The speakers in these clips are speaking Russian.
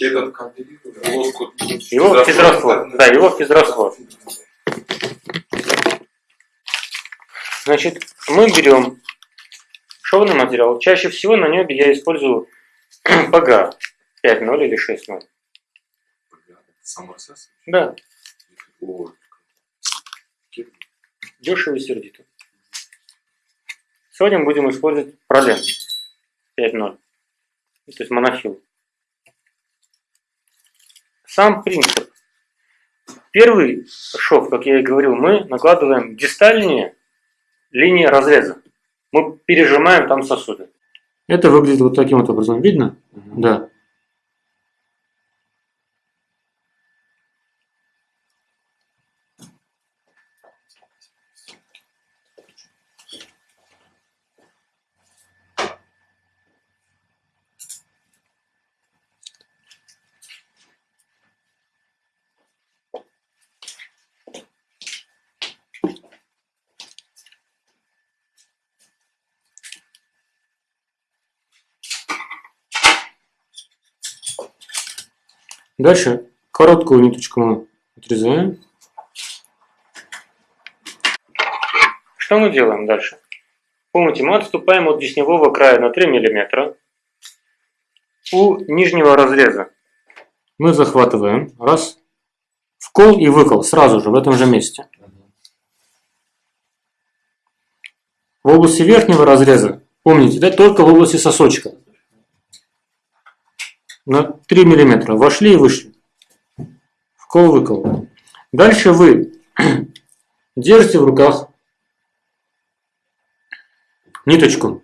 Этот лоску. Его физраствор. Да, его физраствор. Значит, мы берем шовный материал. Чаще всего на небе я использую ПГА 5.0 или 6.0. Сам РСС? Да, дешево и сердито. Сегодня мы будем использовать пролен 5.0. То есть монофил. Сам принцип. Первый шов, как я и говорил, мы накладываем дистальнее линии разреза. Мы пережимаем там сосуды. Это выглядит вот таким вот образом. Видно? Да. Дальше короткую ниточку мы отрезаем. Что мы делаем дальше? Помните, мы отступаем от десневого края на 3 мм. У нижнего разреза мы захватываем, раз, вкол и выкол сразу же в этом же месте. В области верхнего разреза, помните, да, только в области сосочка. На 3 мм вошли и вышли. Вкол-выкол. Дальше вы держите в руках ниточку.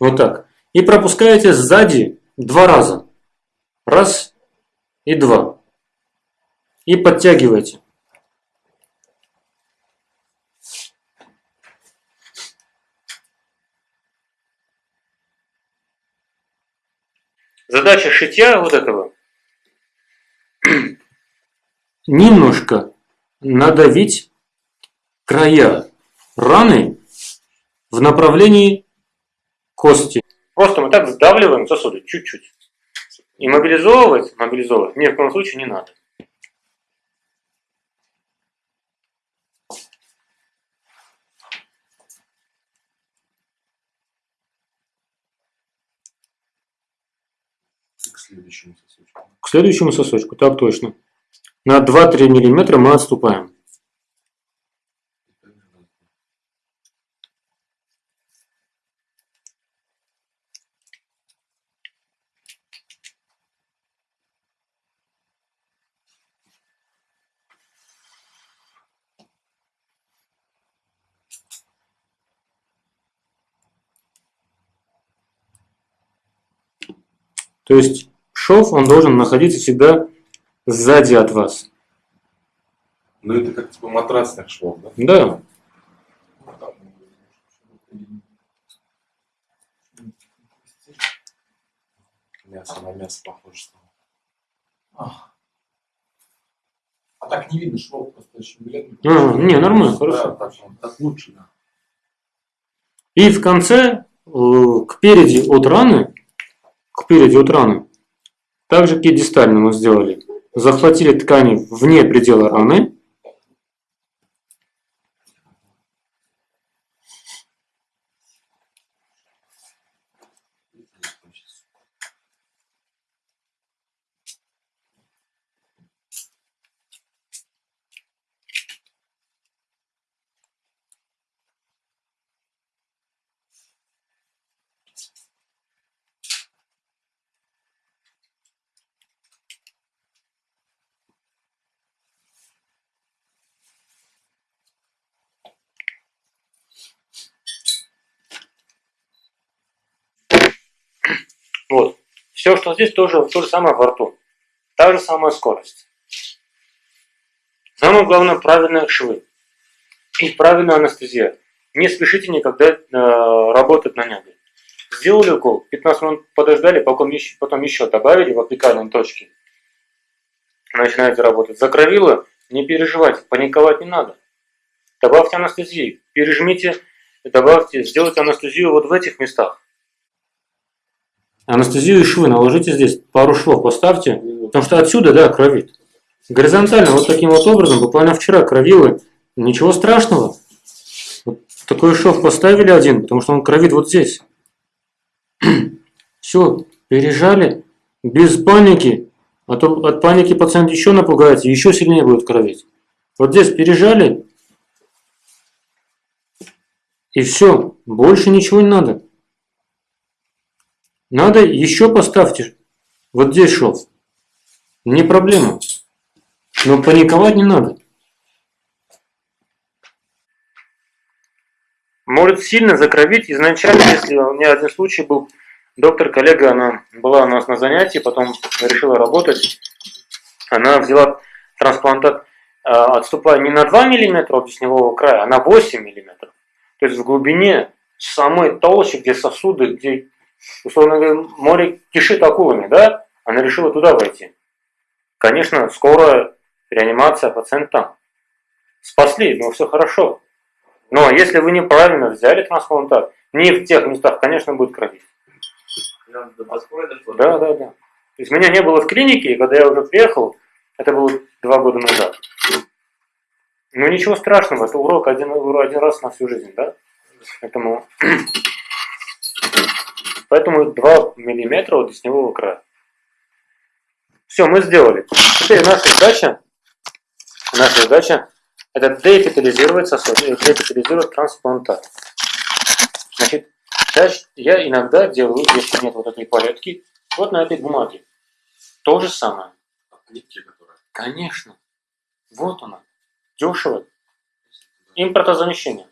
Вот так. И пропускаете сзади два раза. Раз и два. И подтягиваете. Задача шитья вот этого немножко надавить края раны в направлении кости. Просто мы так сдавливаем сосуды чуть-чуть. И мобилизовывать, мобилизовывать ни в коем случае не надо. Следующему сосочку. К следующему сосочку, так точно. На 2-3 мм мы отступаем. То есть шов, он должен находиться всегда сзади от вас. Ну это как типа матрасных швов, да? Да. Мясо на мясо похоже стало. А. А так не видно швов, просто очень бледный. А, не, нормально, Да, хорошо. так, так лучше, да. И в конце, э, к переди от раны, к переди от раны, так же, как и дистально мы сделали, захватили ткани вне предела раны, Вот. Все, что здесь, тоже то же самое во рту. Та же самая скорость. Самое главное, правильные швы. И правильная анестезия. Не спешите никогда э, работать на небе. Сделали укол, 15 минут подождали, потом еще, потом еще добавили в апикальной точке. Начинаете работать. Закровило, не переживайте, паниковать не надо. Добавьте анестезии, пережмите, добавьте, сделайте анестезию вот в этих местах. Анестезию и швы наложите здесь, пару швов поставьте, потому что отсюда, да, кровит. Горизонтально, вот таким вот образом, буквально вчера кровило, ничего страшного. Вот такой шов поставили один, потому что он кровит вот здесь. Все, пережали, без паники, а то от паники пациент еще напугается, еще сильнее будет кровить. Вот здесь пережали, и все, больше ничего не надо. Надо еще поставьте вот здесь шов. Не проблема. Но паниковать не надо. Может сильно закровить изначально, если у меня один случай был, доктор, коллега, она была у нас на занятии, потом решила работать, она взяла трансплантат, э, отступая не на 2 мм от десневого края, а на 8 мм. То есть в глубине самой толщи, где сосуды, где, условно говоря, море кишит акулами, да, она решила туда войти. Конечно, скоро реанимация, пациент там. Спасли, но все хорошо. Но если вы неправильно взяли трансплантат, не в тех местах, конечно, будет кровить. Да, да, да. То есть меня не было в клинике, и когда я уже приехал, это было два года назад. Ну ничего страшного, это урок один, один раз на всю жизнь, да? Поэтому, поэтому 2 миллиметра от десневого края. Все, мы сделали. Теперь наша задача, наша задача это деэпитализировать сосуд, деэпитализировать трансплантат. Значит, я иногда делаю, если нет вот этой палетки, вот на этой бумаге. То же самое. Конечно. Вот она. Дешево. Импортозамещение.